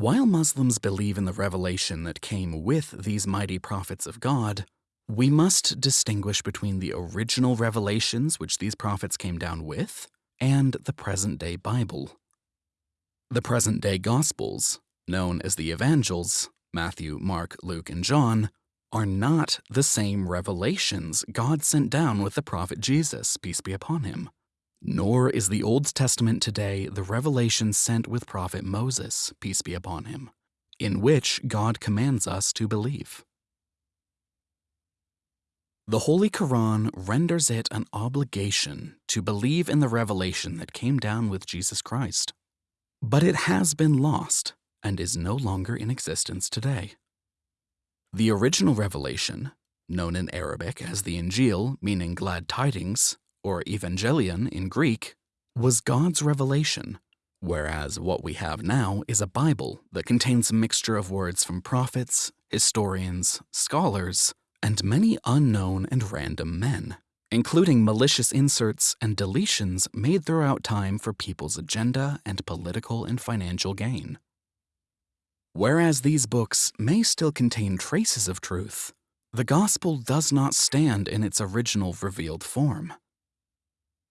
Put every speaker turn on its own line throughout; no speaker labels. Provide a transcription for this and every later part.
While Muslims believe in the revelation that came with these mighty prophets of God, we must distinguish between the original revelations which these prophets came down with and the present day Bible. The present day Gospels, known as the Evangels, Matthew, Mark, Luke, and John, are not the same revelations God sent down with the prophet Jesus, peace be upon him. Nor is the Old Testament today the revelation sent with prophet Moses, peace be upon him, in which God commands us to believe. The Holy Quran renders it an obligation to believe in the revelation that came down with Jesus Christ. But it has been lost and is no longer in existence today. The original revelation, known in Arabic as the Injil, meaning glad tidings, or Evangelion in Greek, was God's revelation, whereas what we have now is a Bible that contains a mixture of words from prophets, historians, scholars, and many unknown and random men, including malicious inserts and deletions made throughout time for people's agenda and political and financial gain. Whereas these books may still contain traces of truth, the Gospel does not stand in its original revealed form.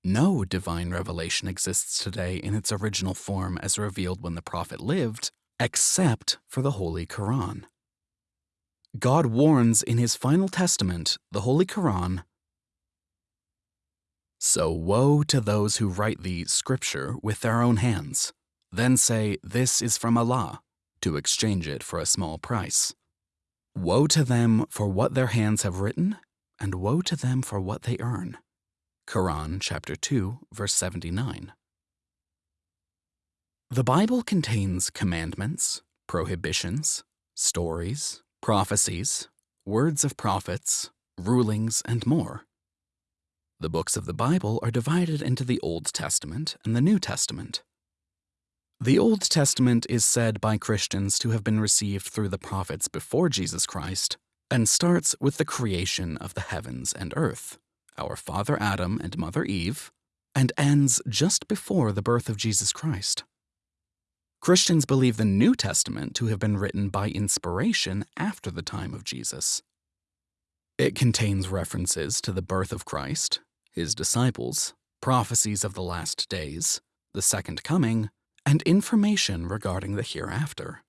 No divine revelation exists today in its original form as revealed when the prophet lived, except for the Holy Quran. God warns in his final testament, the Holy Quran, So woe to those who write the scripture with their own hands, then say, This is from Allah, to exchange it for a small price. Woe to them for what their hands have written, and woe to them for what they earn. Quran chapter 2, verse 79. The Bible contains commandments, prohibitions, stories, prophecies, words of prophets, rulings, and more. The books of the Bible are divided into the Old Testament and the New Testament. The Old Testament is said by Christians to have been received through the prophets before Jesus Christ and starts with the creation of the heavens and earth our father Adam and mother Eve, and ends just before the birth of Jesus Christ. Christians believe the New Testament to have been written by inspiration after the time of Jesus. It contains references to the birth of Christ, his disciples, prophecies of the last days, the second coming, and information regarding the hereafter.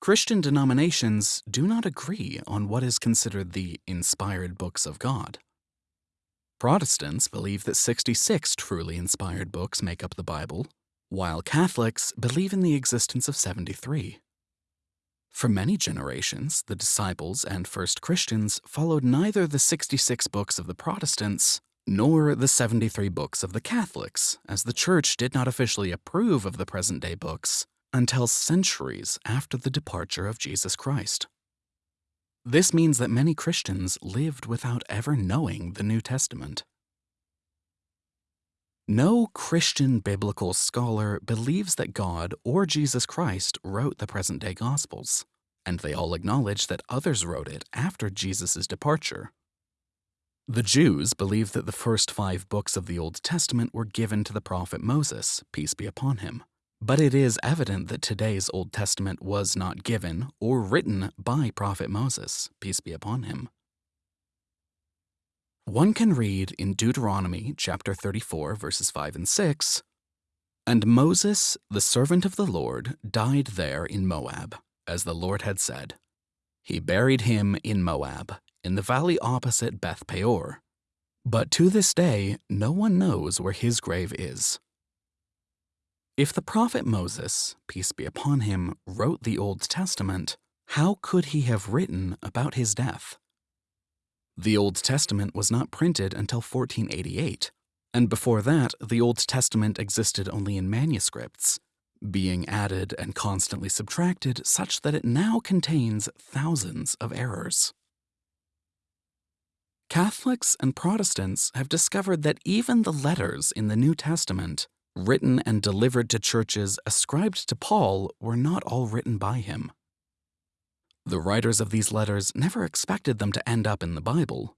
Christian denominations do not agree on what is considered the inspired books of God. Protestants believe that 66 truly inspired books make up the Bible, while Catholics believe in the existence of 73. For many generations, the disciples and first Christians followed neither the 66 books of the Protestants nor the 73 books of the Catholics, as the Church did not officially approve of the present day books until centuries after the departure of Jesus Christ. This means that many Christians lived without ever knowing the New Testament. No Christian biblical scholar believes that God or Jesus Christ wrote the present day Gospels, and they all acknowledge that others wrote it after Jesus' departure. The Jews believe that the first five books of the Old Testament were given to the prophet Moses, peace be upon him. But it is evident that today's Old Testament was not given or written by Prophet Moses, peace be upon him. One can read in Deuteronomy chapter 34, verses 5 and 6 And Moses, the servant of the Lord, died there in Moab, as the Lord had said. He buried him in Moab, in the valley opposite Beth Peor. But to this day, no one knows where his grave is. If the prophet Moses, peace be upon him, wrote the Old Testament, how could he have written about his death? The Old Testament was not printed until 1488, and before that, the Old Testament existed only in manuscripts, being added and constantly subtracted such that it now contains thousands of errors. Catholics and Protestants have discovered that even the letters in the New Testament written and delivered to churches ascribed to Paul were not all written by him. The writers of these letters never expected them to end up in the Bible.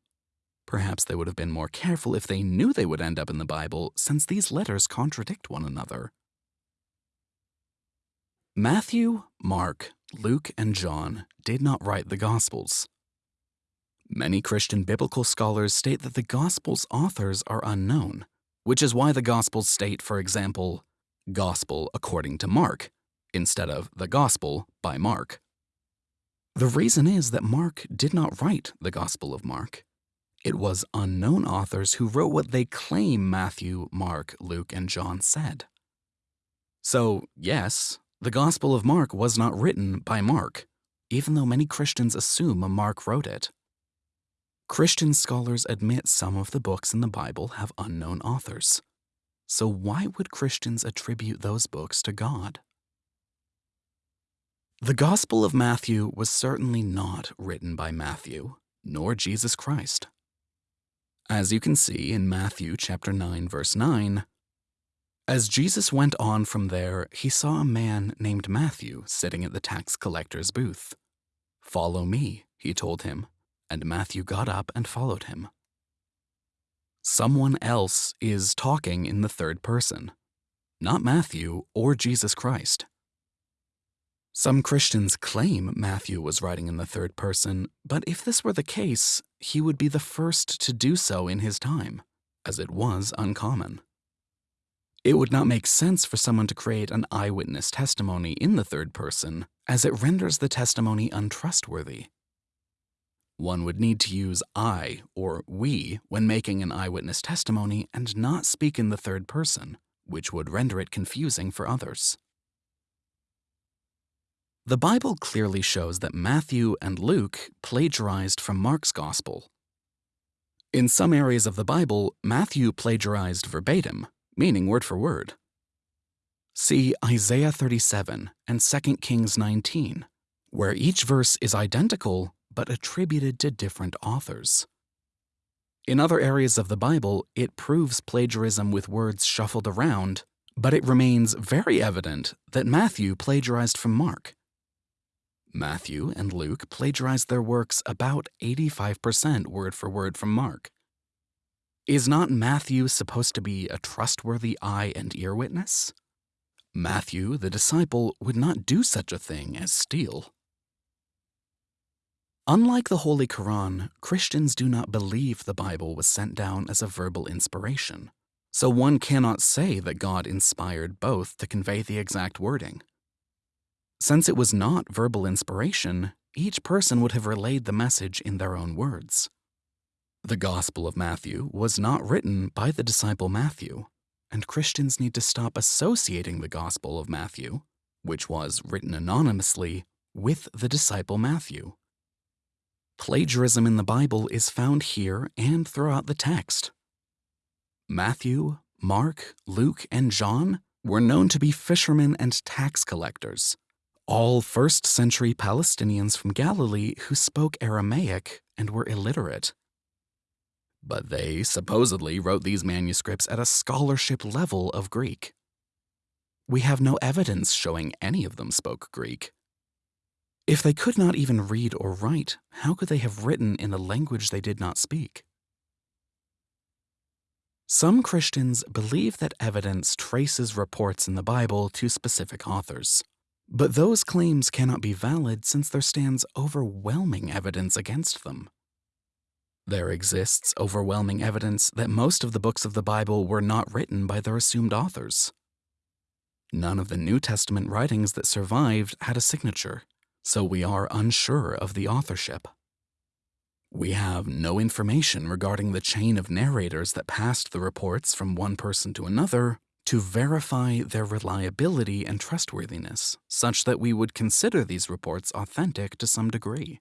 Perhaps they would have been more careful if they knew they would end up in the Bible, since these letters contradict one another. Matthew, Mark, Luke, and John did not write the Gospels. Many Christian biblical scholars state that the Gospels' authors are unknown, which is why the Gospels state, for example, Gospel according to Mark, instead of the Gospel by Mark. The reason is that Mark did not write the Gospel of Mark. It was unknown authors who wrote what they claim Matthew, Mark, Luke, and John said. So, yes, the Gospel of Mark was not written by Mark, even though many Christians assume Mark wrote it. Christian scholars admit some of the books in the Bible have unknown authors. So why would Christians attribute those books to God? The Gospel of Matthew was certainly not written by Matthew, nor Jesus Christ. As you can see in Matthew chapter 9 verse 9, as Jesus went on from there, he saw a man named Matthew sitting at the tax collector's booth. Follow me, he told him, and Matthew got up and followed him. Someone else is talking in the third person, not Matthew or Jesus Christ. Some Christians claim Matthew was writing in the third person, but if this were the case, he would be the first to do so in his time, as it was uncommon. It would not make sense for someone to create an eyewitness testimony in the third person, as it renders the testimony untrustworthy. One would need to use I or we when making an eyewitness testimony and not speak in the third person, which would render it confusing for others. The Bible clearly shows that Matthew and Luke plagiarized from Mark's Gospel. In some areas of the Bible, Matthew plagiarized verbatim, meaning word for word. See Isaiah 37 and 2 Kings 19, where each verse is identical but attributed to different authors. In other areas of the Bible, it proves plagiarism with words shuffled around, but it remains very evident that Matthew plagiarized from Mark. Matthew and Luke plagiarized their works about 85% word for word from Mark. Is not Matthew supposed to be a trustworthy eye and ear witness? Matthew, the disciple, would not do such a thing as steal. Unlike the Holy Quran, Christians do not believe the Bible was sent down as a verbal inspiration, so one cannot say that God inspired both to convey the exact wording. Since it was not verbal inspiration, each person would have relayed the message in their own words. The Gospel of Matthew was not written by the disciple Matthew, and Christians need to stop associating the Gospel of Matthew, which was written anonymously, with the disciple Matthew. Plagiarism in the Bible is found here and throughout the text. Matthew, Mark, Luke, and John were known to be fishermen and tax collectors, all first century Palestinians from Galilee who spoke Aramaic and were illiterate. But they supposedly wrote these manuscripts at a scholarship level of Greek. We have no evidence showing any of them spoke Greek. If they could not even read or write, how could they have written in a language they did not speak? Some Christians believe that evidence traces reports in the Bible to specific authors. But those claims cannot be valid since there stands overwhelming evidence against them. There exists overwhelming evidence that most of the books of the Bible were not written by their assumed authors. None of the New Testament writings that survived had a signature, so we are unsure of the authorship. We have no information regarding the chain of narrators that passed the reports from one person to another to verify their reliability and trustworthiness, such that we would consider these reports authentic to some degree.